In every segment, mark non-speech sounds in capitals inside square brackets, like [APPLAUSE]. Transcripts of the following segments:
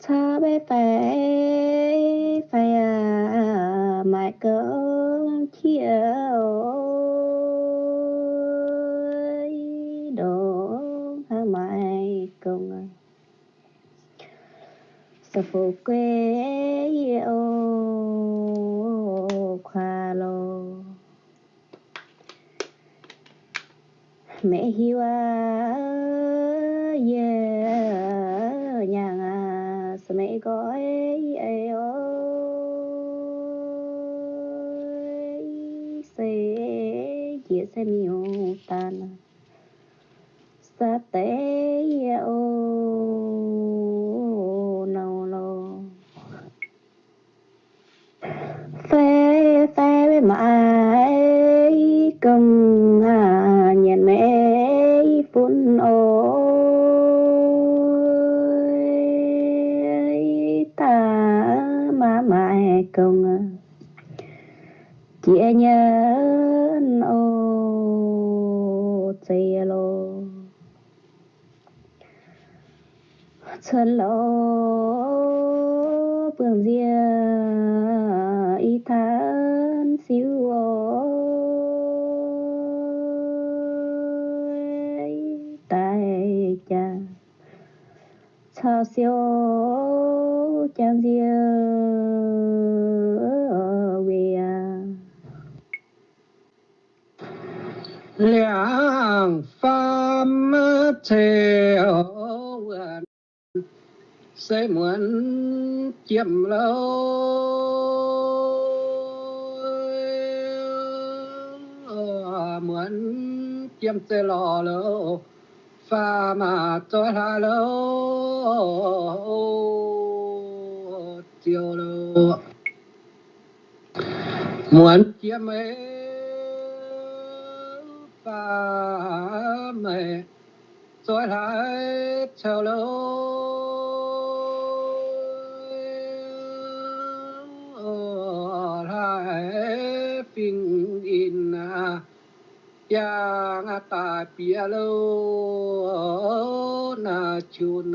cha bé phải phải à mãi cơn chiều đồ ha mãi công sa phụ quê yêu khoa lô mẹ hiu à yeah nhà à sa mẹ ai ơi sẽ chia sẻ miêu tan sa tế ô. Nâu lô. Phê phê với mãi cầm hà nhận mẹ phun sẽ muốn chiếm lâu. Muốn chiếm sẽ lò lâu. Pha mà cho hà lâu. Chiều lâu. Muốn chiếm ấy pha mẹ cho lại chiều lâu. Dạ yang ta pia lâu na chun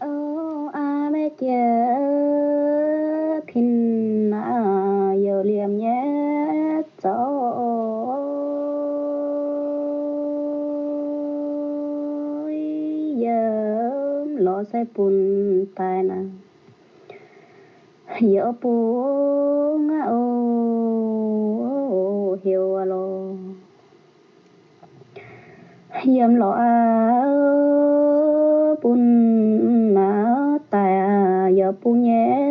ô, a mẹ kia kin na yêu liềm nhé cho giờ lo sai bùn tai na. Giờ bùn yếm lo a bùn na ta ya giờ bùn nhé.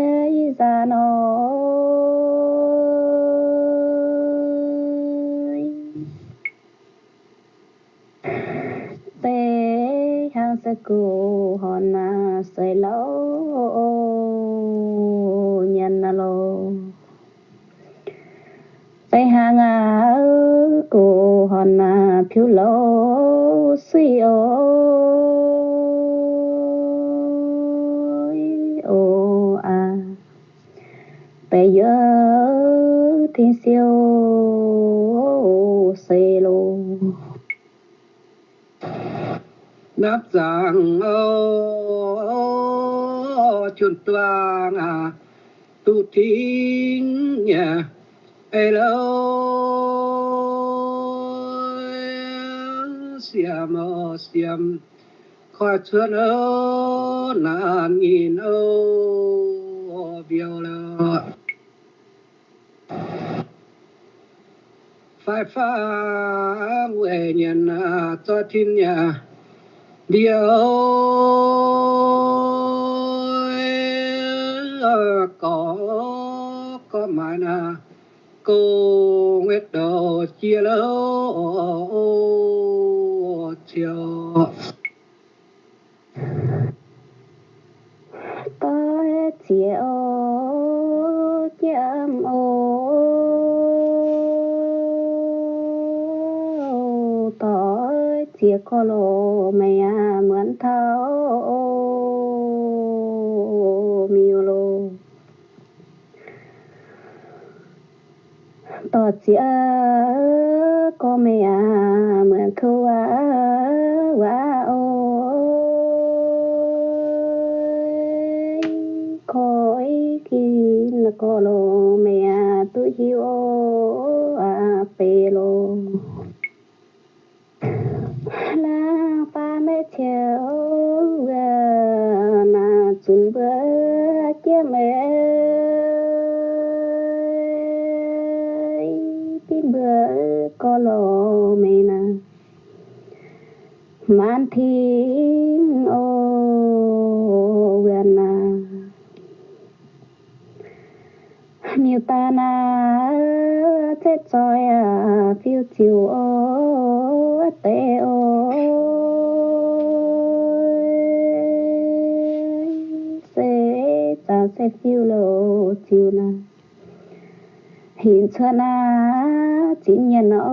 Bây giờ thiên siêu xê lô đáp rằng ô chuẩn toang à tu thính nhà ai lâu xiêm ô xiêm khỏi chuồn ô, nàn nhìn ô biểu lâu phải phá nguyện nhân cho thiên nhà điều có có mà na cô nguyệt đồ chia lâu chiều có lô mẹ mượn thao miêu lô. Tỏ chia có mẹ mượn ôi khói kia là có mẹ tôi yêu à pê lô. Pa na chun bơ chia mẹ tin bơ cô lô mẹ na man cho na chính nhân ô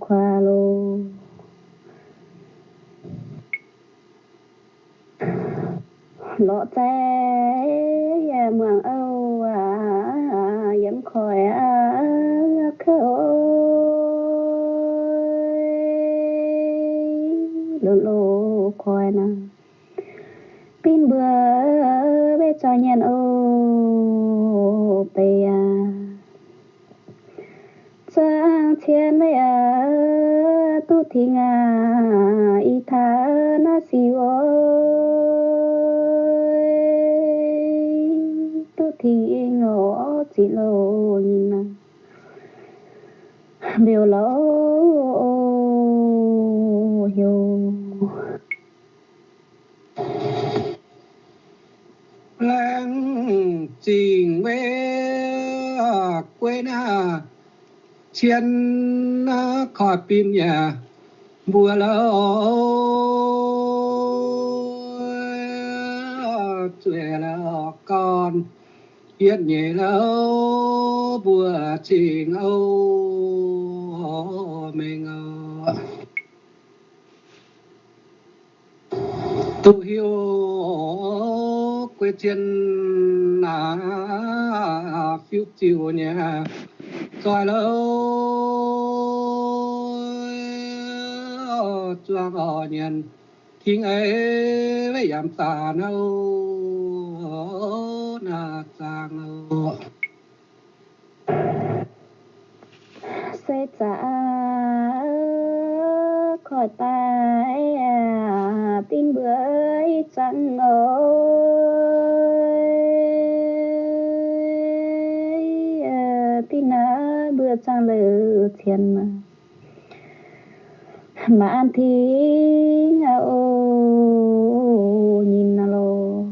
khoa lô. Lọ trái lỡ tuổi lỡ con yên nhẹ lỡ bùa chỉ âu mình tu hiếu quê trên là phiêu chiều nhà rồi lâu cho họ nhân thiên ấy với giảm tà nâu na sang âu sẽ trả khỏi tay à, tin bưởi chẳng ơi à, tin á bữa chẳng lỡ thiên mà mà ăn thì ô, nhìn nào lô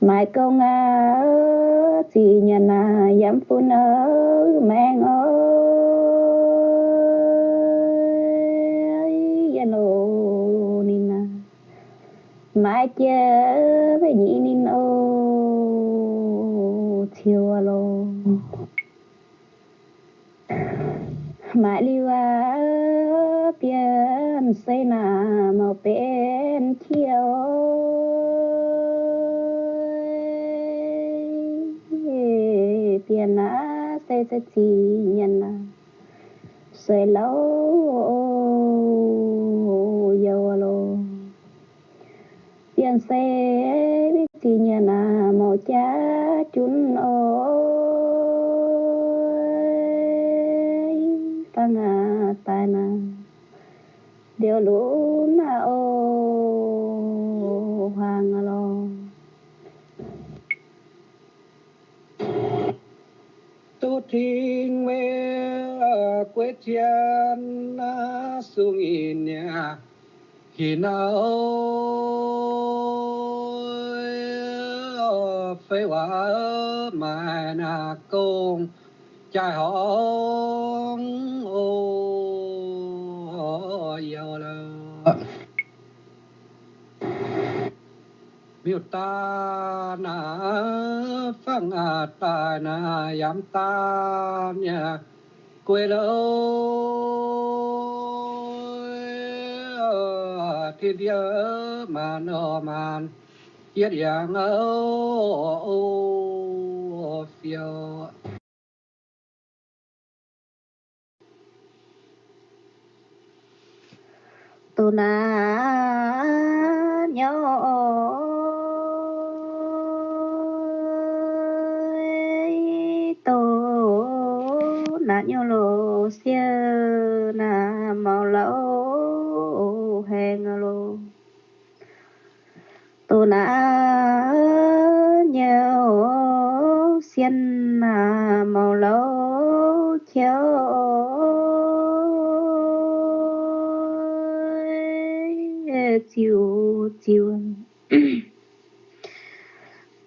mai công à chỉ nhận à dám phun ở mang ơi ya ô nhìn à mai chơi với nhị nhìn ô, chiều à lô lưu à à xây nà màu bên chiều biển á xây sẽ chỉ nhận à xây lâu dầu lô biển xây biết chỉ nhận à ta na phăng a ta na yam ta nha quê lâu thiên địa mà nọ màn yết yang ô phiêu tu na nhớ mà nhau lô xe na màu lỗ hèn lô tô na nhau xiên na màu lỗ chéo chiều chiều. [COUGHS]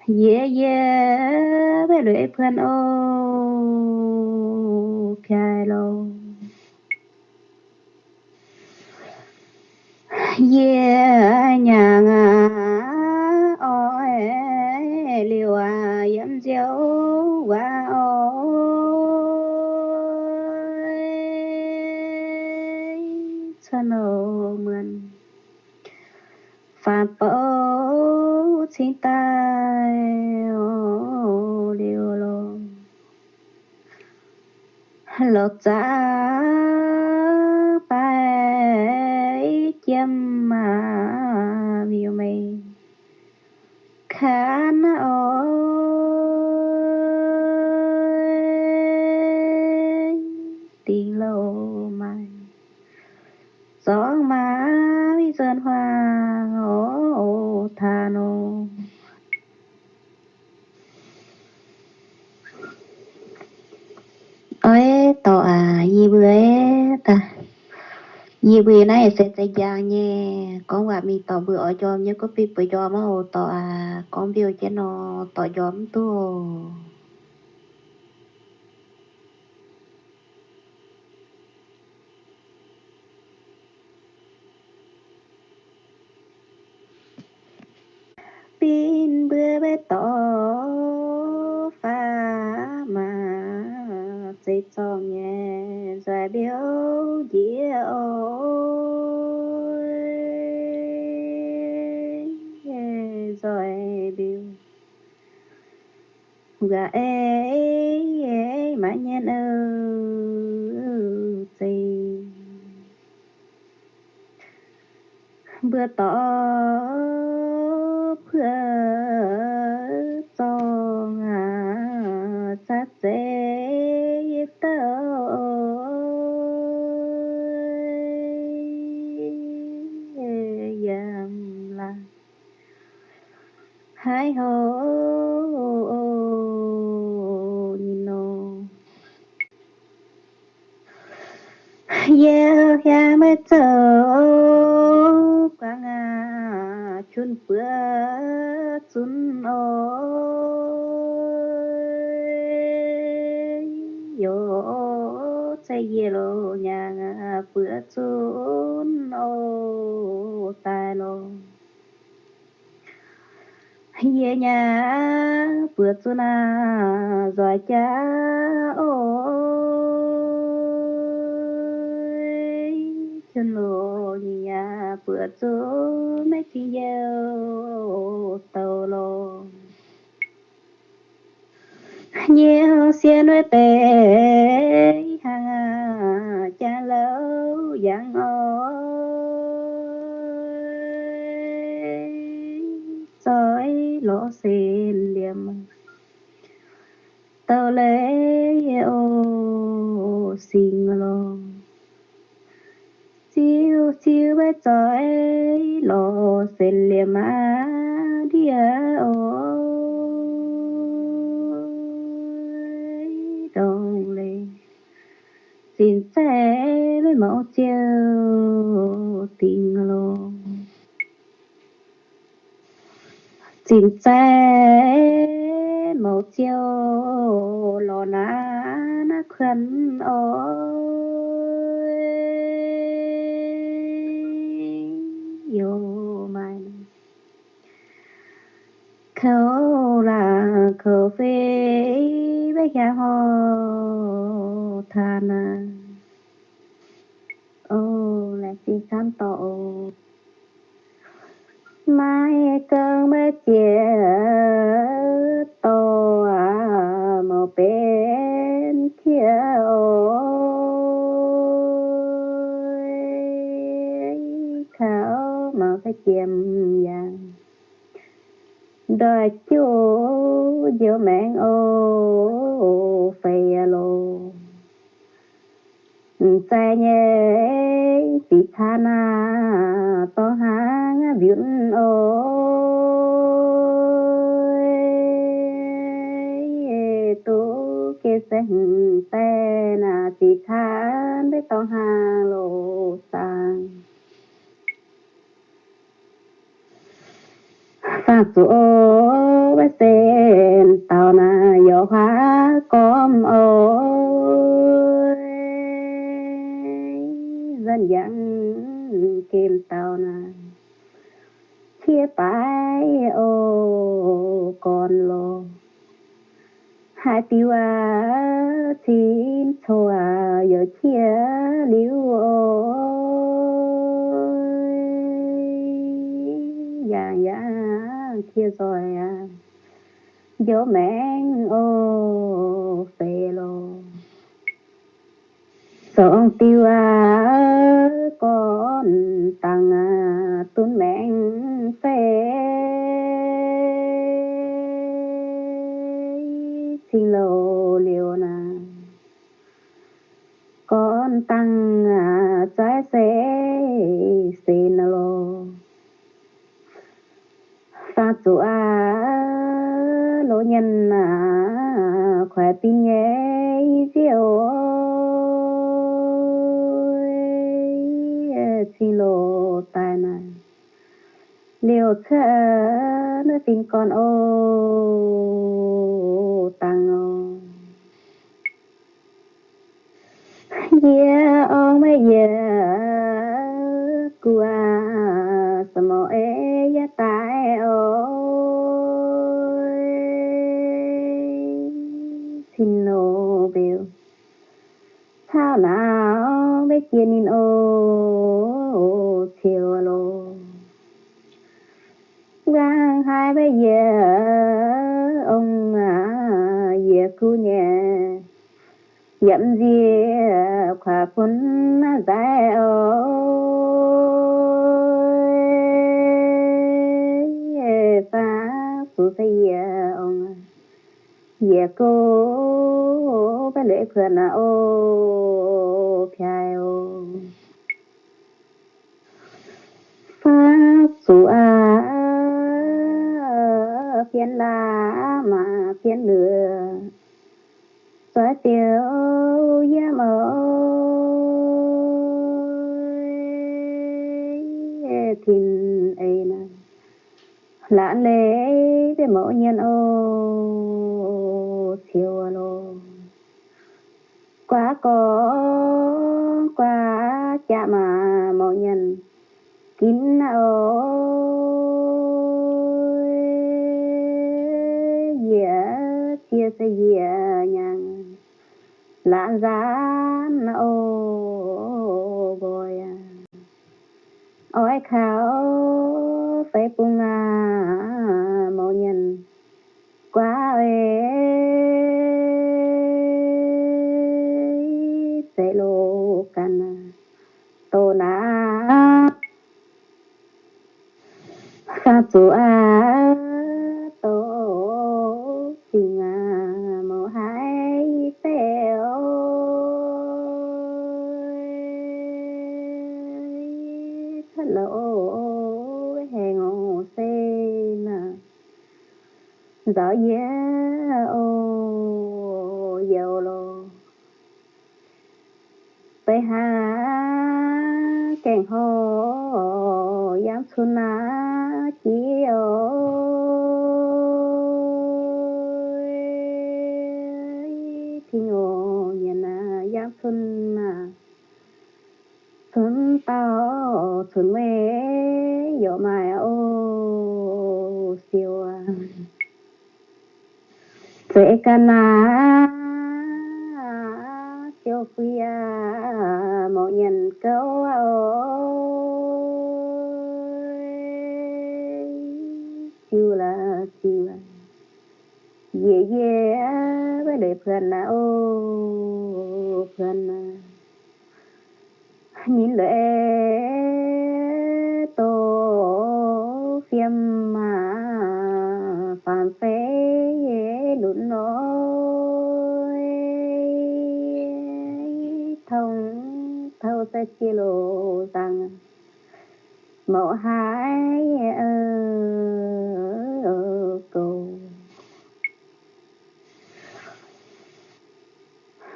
Yeah yeah bé lưỡi phân ô. Kylo. yeah nhà ngà ôi liều à yếm diếu qua ôi chân ô mần phạt bố chính tay lột giá bay chim mà miêu mây khán gì bữa nay sẽ sẽ giang nhé con quả mi tỏ bữa ở cho nhớ có bị bữa cho mà hồ tỏ à con biểu cho nó tỏ gióm tu pin bữa bé tọ pha mà sẽ cho nhé giải biểu dĩa ôi rồi biểu gà ê ê ê mà nhân ơ gì bữa tỏ bữa cho ngà sát dễ tớ yam la hai hồ nhìn nô yeah yeah mới chờ quá ngà chun bữa chun ôi. Yo say ye lo, nhà bữa chun ô tai lo. Ye nhà bữa chun à rồi cha ôi chân lô nhà bữa chỗ mấy chị yêu tàu lô nhiều xe nuôi tệ, hàng à cha lâu giang ôi soi lỗ xin liềm, tàu lễ ô, xin lô siêu siêu bé soi lo xin liềm á đi ôi khảo chiêm vàng đời chú giữa mạng ô phê lô. Xe nhé chị tha na, to hang biển ô. tu kê sinh tê na chị tha để to hang lô sang sa su sen na yo hoa com ôi dân kim tao na chia bài ô con lô hai tiêu à chín thô giờ chia liu kia rồi à gió mẹn ô phê lô sống tiêu à con tăng à tuấn mẹ phê. Xin lô liều nà. Con tăng à trái sẽ xin lô pha à lỗ nhân à khỏe tin nhé, diệu xin lô tài này. Liều chợ nó tin con ô tăng ô phun dài ôi phá phụ xây ông à. về cô bé lễ khuyên à ô phiai ô. Pháp su a phiên la mà phiên lừa xóa tiêu giá ơi lạ lẽ về mẫu nhân, ô, siêu à lô. Quá có, quá chạm mà mẫu nhân. Kín à ôi dĩa, chia sẻ dĩa nhàng lạ gián ô, bồi à. ôi khảo phải bung à mô nhân, quá ơi sẽ lô can tô na, sa su a. xuân à. Xuân tao xuân mê yo mai ô siêu à. Sẽ cana siêu quý à. Mọi nhân câu à siêu là siêu là. Dễ dễ với đời phần là ô ta chia lộ rằng mẫu hái ở cầu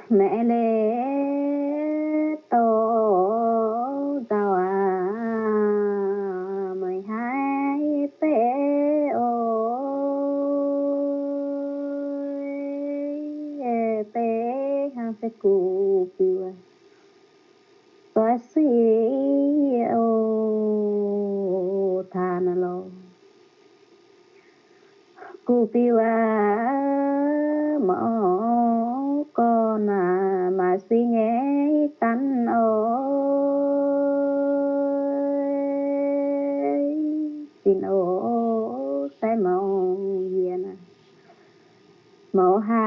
mẹ lên mẫu duyên mẫu hai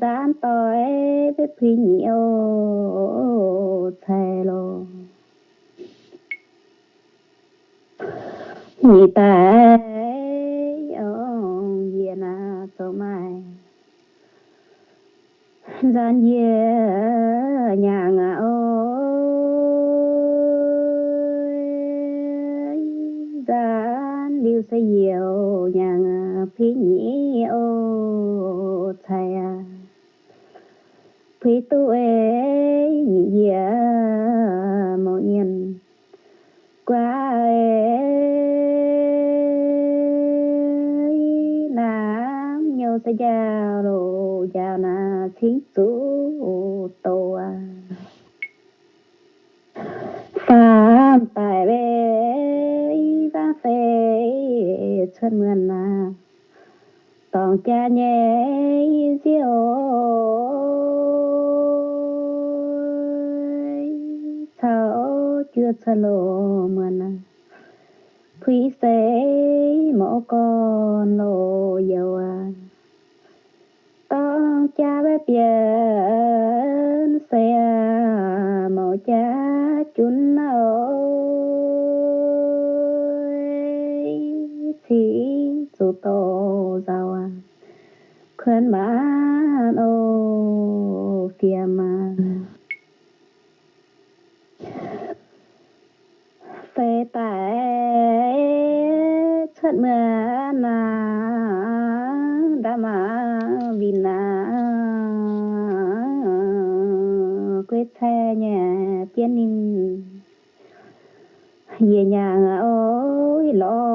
gian tôi với phi nhiều thề lo nhị ta ông ye na tổ mai gian ye nhà ngà ôi gian liu sẽ nhiều nhà phi nhị tu ê nhị ye một nhân. Qua nam nhau sa giao đồ, giao na chính chủ tô à phạm tại bê ra phê chân ngân à tòng cha nhé sao chưa xa lộ mà sẽ con lo dầu à. Tòng cha bé biển sẽ mẫu cha chun ơi. Thì su tô giàu à. Khuyên tiên ninh về nhà ôi lo